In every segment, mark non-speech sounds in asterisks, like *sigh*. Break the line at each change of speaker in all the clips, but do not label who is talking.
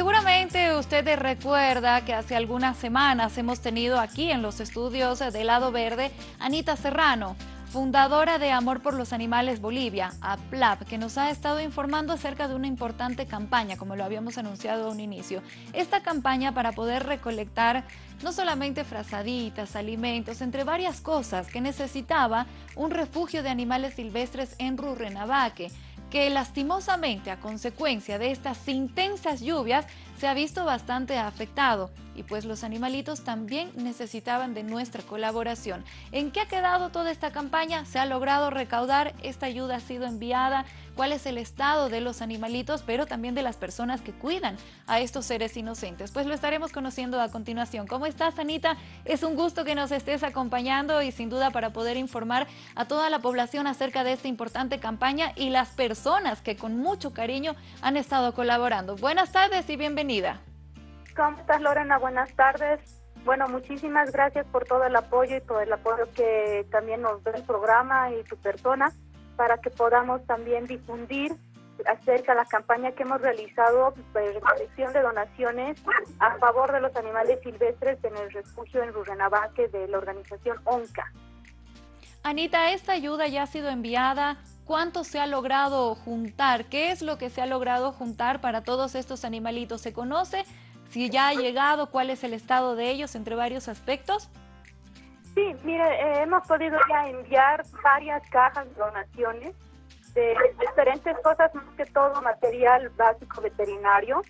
Seguramente usted recuerda que hace algunas semanas hemos tenido aquí en los estudios de Lado Verde Anita Serrano, fundadora de Amor por los Animales Bolivia, APLAP, que nos ha estado informando acerca de una importante campaña, como lo habíamos anunciado a un inicio. Esta campaña para poder recolectar no solamente frazaditas, alimentos, entre varias cosas que necesitaba un refugio de animales silvestres en Rurrenabaque que lastimosamente a consecuencia de estas intensas lluvias se ha visto bastante afectado y pues los animalitos también necesitaban de nuestra colaboración. ¿En qué ha quedado toda esta campaña? ¿Se ha logrado recaudar? ¿Esta ayuda ha sido enviada? ¿Cuál es el estado de los animalitos, pero también de las personas que cuidan a estos seres inocentes? Pues lo estaremos conociendo a continuación. ¿Cómo estás, Anita? Es un gusto que nos estés acompañando y sin duda para poder informar a toda la población acerca de esta importante campaña y las personas que con mucho cariño han estado colaborando. Buenas tardes y bienvenida.
¿Cómo estás, Lorena? Buenas tardes. Bueno, muchísimas gracias por todo el apoyo y por el apoyo que también nos da el programa y tu persona para que podamos también difundir acerca de la campaña que hemos realizado de recolección de donaciones a favor de los animales silvestres en el refugio en Rurrenabaque de la organización ONCA.
Anita, esta ayuda ya ha sido enviada. ¿Cuánto se ha logrado juntar? ¿Qué es lo que se ha logrado juntar para todos estos animalitos? ¿Se conoce si ya ha llegado, cuál es el estado de ellos entre varios aspectos.
Sí, mire, eh, hemos podido ya enviar varias cajas de donaciones de diferentes cosas, más que todo material básico veterinario,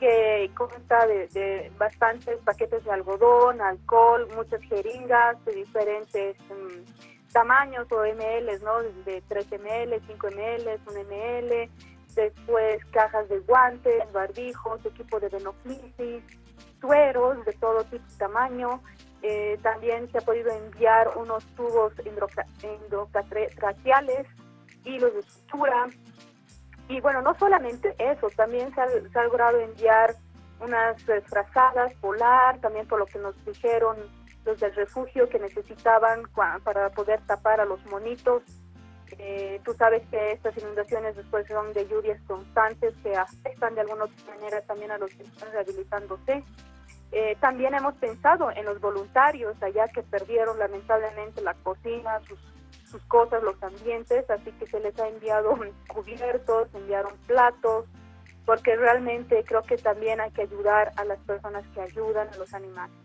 que consta de, bastantes paquetes de algodón, alcohol, muchas jeringas de diferentes mm, tamaños o ml, ¿no? De 3 ml, 5 ml, 1 ml, después cajas de guantes, barbijos, equipo de venoclisis, sueros de todo tipo y tamaño. Eh, también se ha podido enviar unos tubos endotracheales, hilos de sutura. Y bueno, no solamente eso, también se ha, logrado enviar unas frazadas polar, también por lo que nos dijeron los del refugio que necesitaban para poder tapar a los monitos eh, tú sabes que estas inundaciones después son de lluvias constantes que afectan de alguna manera también a los que están rehabilitándose. Eh, también hemos pensado en los voluntarios allá que perdieron lamentablemente la cocina, sus cosas, los ambientes, así que se les ha enviado *laughs* cubiertos, enviaron platos, porque realmente creo que también hay que ayudar a las personas que ayudan a los animales.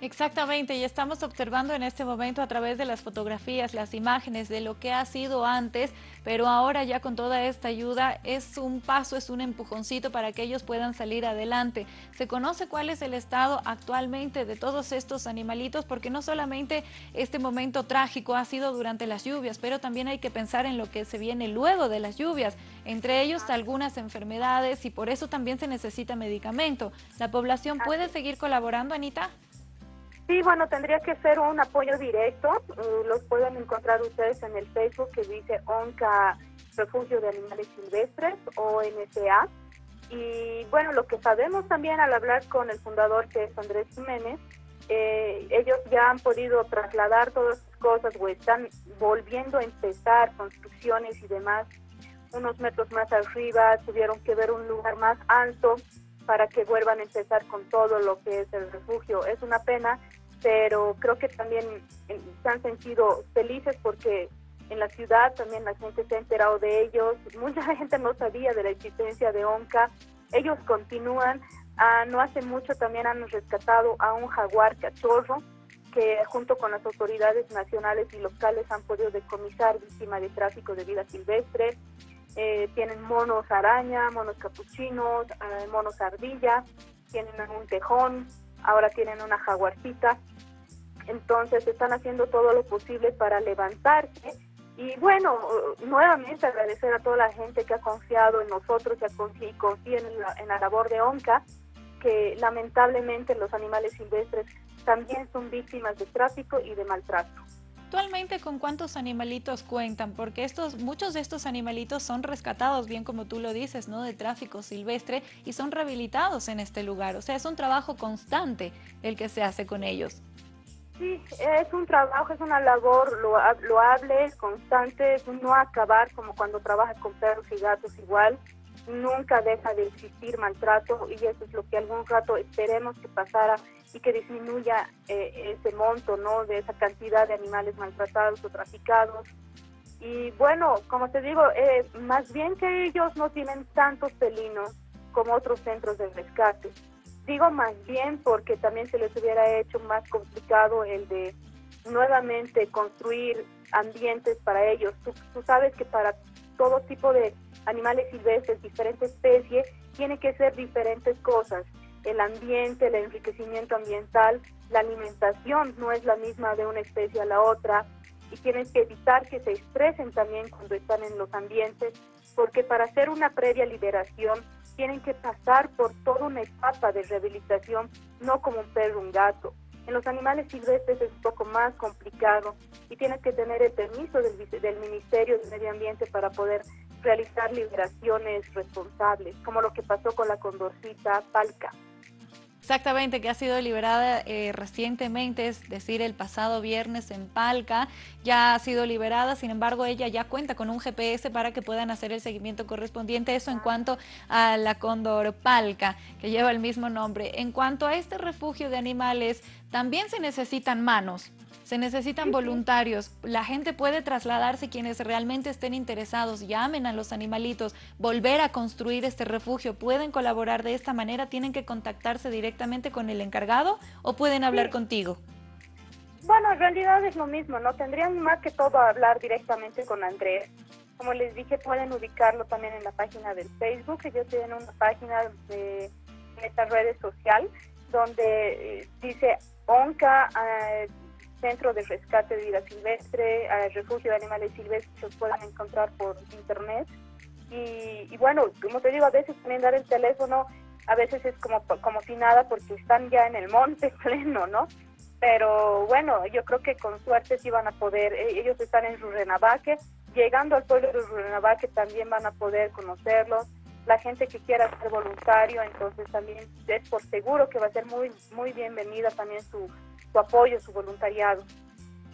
Exactamente, y estamos observando en este momento a través de las fotografías, las imágenes de lo que ha sido antes, pero ahora ya con toda esta ayuda es un paso, es un empujoncito para que ellos puedan salir adelante. Se conoce cuál es el estado actualmente de todos estos animalitos, porque no solamente este momento trágico ha sido durante las lluvias, pero también hay que pensar en lo que se viene luego de las lluvias, entre ellos algunas enfermedades y por eso también se necesita medicamento. ¿La población puede seguir colaborando, Anita?
Sí, bueno, tendría que ser un apoyo directo. Uh, los pueden encontrar ustedes en el Facebook que dice ONCA Refugio de Animales Silvestres o NSA. Y bueno, lo que sabemos también al hablar con el fundador que es Andrés Jiménez, eh, ellos ya han podido trasladar todas las cosas o están volviendo a empezar construcciones y demás unos metros más arriba, tuvieron que ver un lugar más alto para que vuelvan a empezar con todo lo que es el refugio. Es una pena, pero creo que también se han sentido felices porque en la ciudad también la gente se ha enterado de ellos. *laughs* Mucha gente no sabía de la existencia de ONCA. Ellos continúan. Ah, no hace mucho también han rescatado a un jaguar cachorro que junto con las autoridades nacionales y locales han podido decomisar víctima de tráfico de vida silvestre. Eh, tienen monos araña, monos capuchinos, eh, monos ardilla, tienen un tejón, ahora tienen una jaguarcita. Entonces están haciendo todo lo posible para levantarse. Y bueno, nuevamente agradecer a toda la gente que ha confiado en nosotros y confía en la, en la labor de ONCA, que lamentablemente los animales silvestres también son víctimas de tráfico y de maltrato.
Actualmente, ¿con cuántos animalitos cuentan? Porque estos, muchos de estos animalitos son rescatados, bien como tú lo dices, ¿no? De tráfico silvestre y son rehabilitados en este lugar. O sea, es un trabajo constante el que se hace con ellos.
Sí, es un trabajo, es una labor loable, constante, no acabar como cuando trabajas con perros y gatos igual. Nunca deja de existir maltrato y eso es lo que algún rato esperemos que pasara y que disminuya eh, ese monto, ¿no? De esa cantidad de animales maltratados o traficados. Y bueno, como te digo, eh, más bien que ellos no tienen tantos felinos como otros centros de rescate. Digo más bien porque también se les hubiera hecho más complicado el de nuevamente construir ambientes para ellos. Tú, tú sabes que para todo tipo de animales silvestres, diferentes especies, tiene que ser diferentes cosas. El ambiente, el enriquecimiento ambiental, la alimentación no es la misma de una especie a la otra y tienes que evitar que se estresen también cuando están en los ambientes, porque para hacer una previa liberación tienen que pasar por toda una etapa de rehabilitación, no como un perro un gato. En los animales silvestres es un poco más complicado y tienes que tener el permiso del, del Ministerio de Medio Ambiente para poder realizar liberaciones responsables, como lo que pasó con la condorcita palca.
Exactamente, que ha sido liberada eh, recientemente, es decir, el pasado viernes en Palca, ya ha sido liberada, sin embargo ella ya cuenta con un GPS para que puedan hacer el seguimiento correspondiente, eso en cuanto a la cóndor Palca, que lleva el mismo nombre. En cuanto a este refugio de animales, también se necesitan manos, se necesitan voluntarios. La gente puede trasladarse, quienes realmente estén interesados, llamen a los animalitos, volver a construir este refugio. Pueden colaborar de esta manera, tienen que contactarse directamente con el encargado o pueden hablar contigo.
Bueno, en realidad es lo mismo, ¿no? Tendrían más que todo hablar directamente con Andrés. Como les dije, pueden ubicarlo también en la página del Facebook. Ellos tienen una página de, esta redes social donde eh, dice ONCA, eh, Centro de Rescate de Vida Silvestre, al Refugio de Animales Silvestres, los pueden encontrar por internet. Y, bueno, como te digo, a veces también dar el teléfono, a veces es como, como si nada porque están ya en el monte *laughs* pleno, ¿no? Pero bueno, yo creo que con suerte sí van a poder, e, ellos están en Rurrenabaque, llegando al pueblo de Rurrenabaque también van a poder conocerlos, la gente que quiera ser voluntario, entonces también es por seguro que va a ser muy, muy bienvenida también su, su apoyo, su voluntariado.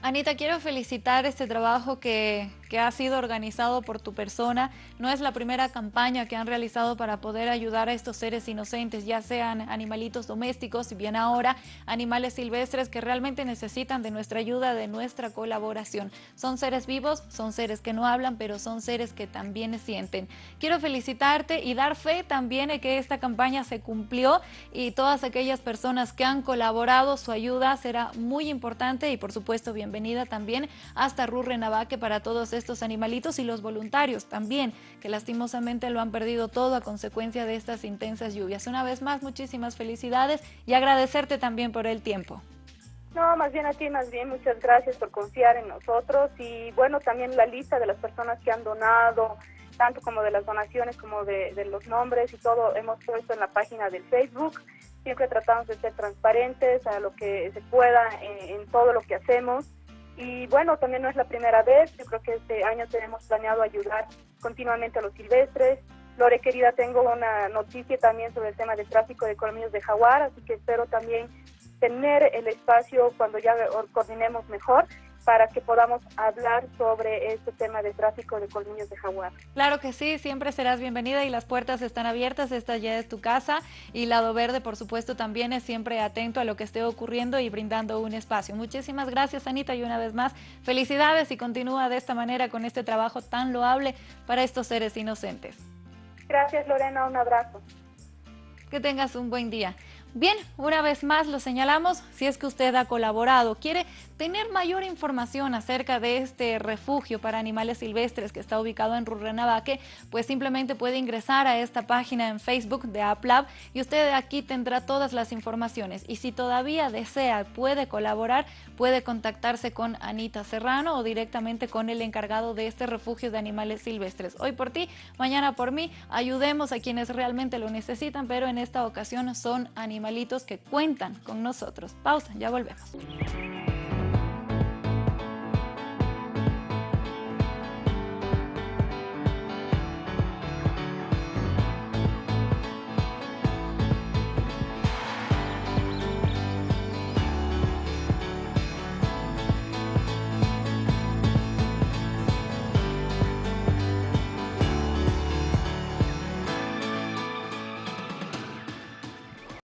Anita, quiero felicitar este trabajo que, que ha sido organizado por tu persona. No es la primera campaña que han realizado para poder ayudar a estos seres inocentes, ya sean animalitos domésticos y bien ahora animales silvestres que realmente necesitan de nuestra ayuda, de nuestra colaboración. Son seres vivos, son seres que no hablan, pero son seres que también sienten. Quiero felicitarte y dar fe también de que esta campaña se cumplió y todas aquellas personas que han colaborado, su ayuda será muy importante y por supuesto bienvenida también hasta Rurre Navaque para todos estos animalitos y los voluntarios también, que lastimosamente lo han perdido todo a consecuencia de estas intensas lluvias. Una vez más, muchísimas felicidades y agradecerte también por el tiempo.
No, más bien a ti, más bien muchas gracias por confiar en nosotros y bueno, también la lista de las personas que han donado, tanto como de las donaciones como de, los nombres y todo hemos puesto en la página del Facebook. Siempre tratamos de ser transparentes a lo que se pueda en todo lo que hacemos. Y bueno, también no es la primera vez, yo creo que este año tenemos planeado ayudar continuamente a los silvestres. Lore, querida, tengo una noticia también sobre el tema del tráfico de colmillos de jaguar, así que espero también tener el espacio cuando ya coordinemos mejor para que podamos hablar sobre este tema de tráfico de colmillos de jaguar.
Claro que sí, siempre serás bienvenida y las puertas están abiertas, esta ya es tu casa y Lado Verde, por supuesto, también es siempre atento a lo que esté ocurriendo y brindando un espacio. Muchísimas gracias, Anita, y una vez más, felicidades y continúa de esta manera con este trabajo tan loable para estos seres inocentes.
Gracias, Lorena, un abrazo.
Que tengas un buen día. Bien, una vez más lo señalamos, si es que usted ha colaborado, quiere tener mayor información acerca de este refugio para animales silvestres que está ubicado en Rurrenabaque, pues simplemente puede ingresar a esta página en Facebook de AppLab y usted aquí tendrá todas las informaciones. Y si todavía desea, puede colaborar, puede contactarse con Anita Serrano o directamente con el encargado de este refugio de animales silvestres. Hoy por ti, mañana por mí, ayudemos a quienes realmente lo necesitan, pero en esta ocasión son animalitos que cuentan con nosotros. Pausa, ya volvemos.